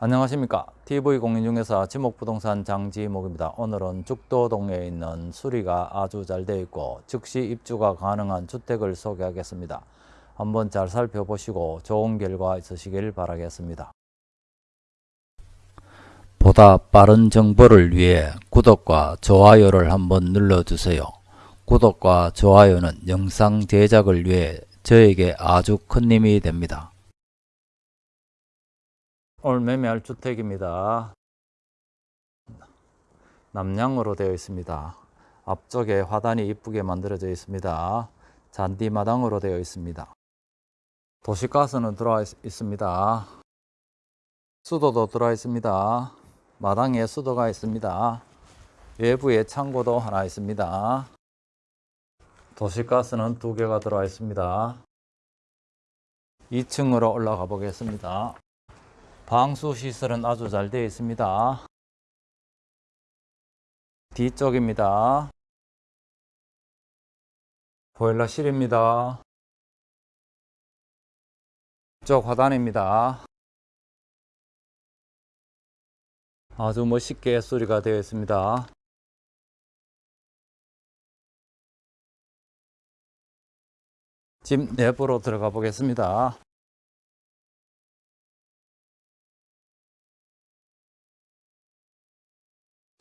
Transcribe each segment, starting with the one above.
안녕하십니까. TV공인중개사 지목부동산 장지목입니다. 오늘은 죽도동에 있는 수리가 아주 잘 되어 있고 즉시 입주가 가능한 주택을 소개하겠습니다. 한번 잘 살펴보시고 좋은 결과 있으시길 바라겠습니다. 보다 빠른 정보를 위해 구독과 좋아요를 한번 눌러주세요. 구독과 좋아요는 영상 제작을 위해 저에게 아주 큰 힘이 됩니다 오늘 매매할 주택입니다. 남향으로 되어 있습니다. 앞쪽에 화단이 이쁘게 만들어져 있습니다. 잔디 마당으로 되어 있습니다. 도시가스는 들어와 있습니다. 수도도 들어와 있습니다. 마당에 수도가 있습니다. 외부에 창고도 하나 있습니다. 도시가스는 두 개가 들어와 있습니다. 2층으로 올라가 보겠습니다. 방수 시설은 아주 잘 되어 있습니다. 뒤쪽입니다. 보일러실입니다. 쪽 화단입니다. 아주 멋있게 수리가 되어 있습니다. 집 내부로 들어가 보겠습니다.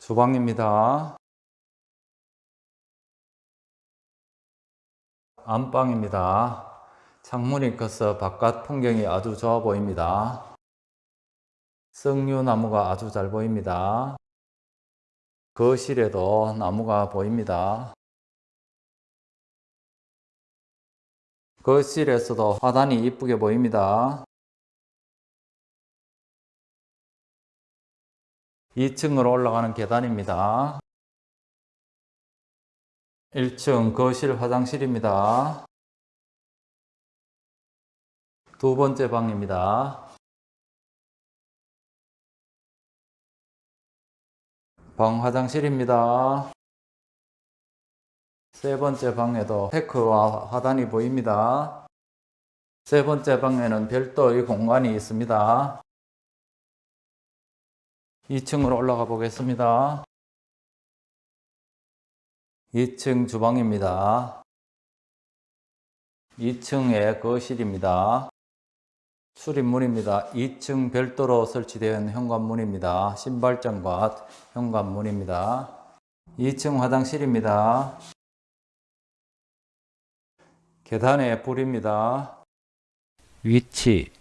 주방입니다. 안방입니다. 창문이 커서 바깥 풍경이 아주 좋아 보입니다. 석류나무가 아주 잘 보입니다. 거실에도 나무가 보입니다. 거실에서도 화단이 이쁘게 보입니다. 2층으로 올라가는 계단입니다. 1층 거실 화장실입니다. 두 번째 방입니다. 방 화장실입니다. 세 번째 방에도 테크와 화단이 보입니다. 세 번째 방에는 별도의 공간이 있습니다. 2층으로 올라가 보겠습니다. 2층 주방입니다. 2층에 거실입니다. 출입문입니다. 2층 별도로 설치된 현관문입니다. 신발장과 현관문입니다. 2층 화장실입니다. 계단에 불입니다. 위치,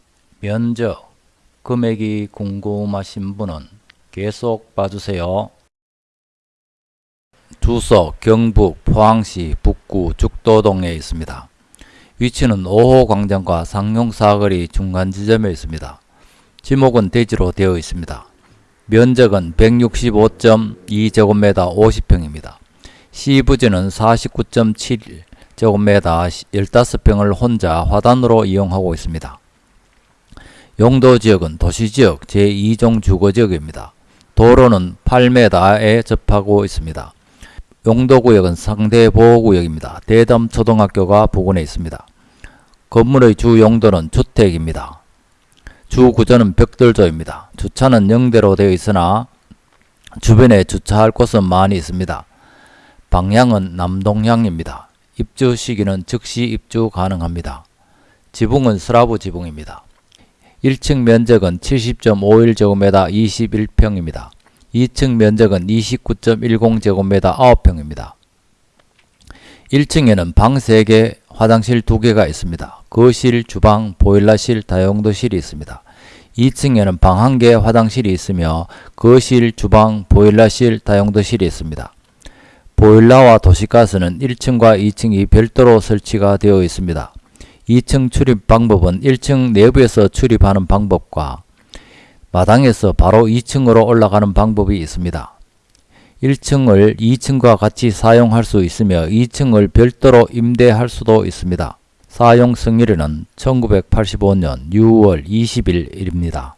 면적, 금액이 궁금하신 분은 계속 봐주세요. 주소 경북 포항시 북구 죽도동에 있습니다. 위치는 5호 광장과 상용사거리 중간 지점에 있습니다. 지목은 대지로 되어 있습니다. 면적은 165.2제곱미터 50평입니다. 시부지는 49.7제곱미터 15평을 혼자 화단으로 이용하고 있습니다. 용도지역은 도시지역 제2종 주거지역입니다. 도로는 8m에 접하고 있습니다. 용도구역은 상대보호구역입니다. 대담초등학교가 부근에 있습니다. 건물의 주 용도는 주택입니다. 주 구조는 벽돌조입니다. 주차는 영대로 되어 있으나 주변에 주차할 곳은 많이 있습니다. 방향은 남동향입니다. 입주 시기는 즉시 입주 가능합니다. 지붕은 슬라브 지붕입니다. 1층 면적은 70.51제곱미터 21평입니다. 2층 면적은 29.10제곱미터 9평입니다. 1층에는 방 3개, 화장실 2개가 있습니다. 거실, 주방, 보일러실, 다용도실이 있습니다. 2층에는 방 1개, 화장실이 있으며 거실, 주방, 보일러실, 다용도실이 있습니다. 보일러와 도시가스는 1층과 2층이 별도로 설치가 되어 있습니다. 2층 출입 방법은 1층 내부에서 출입하는 방법과 마당에서 바로 2층으로 올라가는 방법이 있습니다. 1층을 2층과 같이 사용할 수 있으며 2층을 별도로 임대할 수도 있습니다. 사용 승일은 1985년 6월 20일입니다.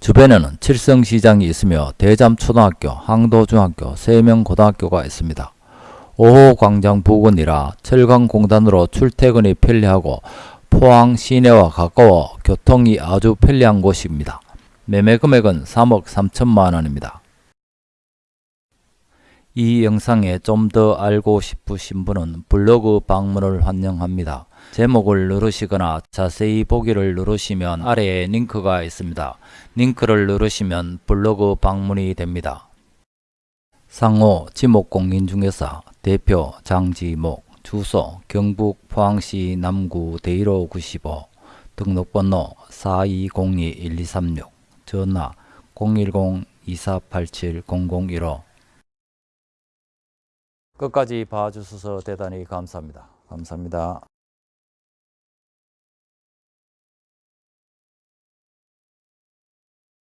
주변에는 칠성시장이 있으며 대잠초등학교, 항도중학교, 세명고등학교가 있습니다. 5호 광장 부근이라 철강공단으로 출퇴근이 편리하고 포항 시내와 가까워 교통이 아주 편리한 곳입니다. 매매 금액은 3억 3천만 원입니다. 이 영상에 좀 더 알고 싶으신 분은 블로그 방문을 환영합니다. 제목을 누르시거나 자세히 보기를 누르시면 아래에 링크가 있습니다. 링크를 누르시면 블로그 방문이 됩니다. 상호 지목공인중개사 대표 장지목 주소 경북 포항시 남구 대일호 95 등록번호 4202-1236 전화 010-2487-0015 끝까지 봐주셔서 대단히 감사합니다. 감사합니다.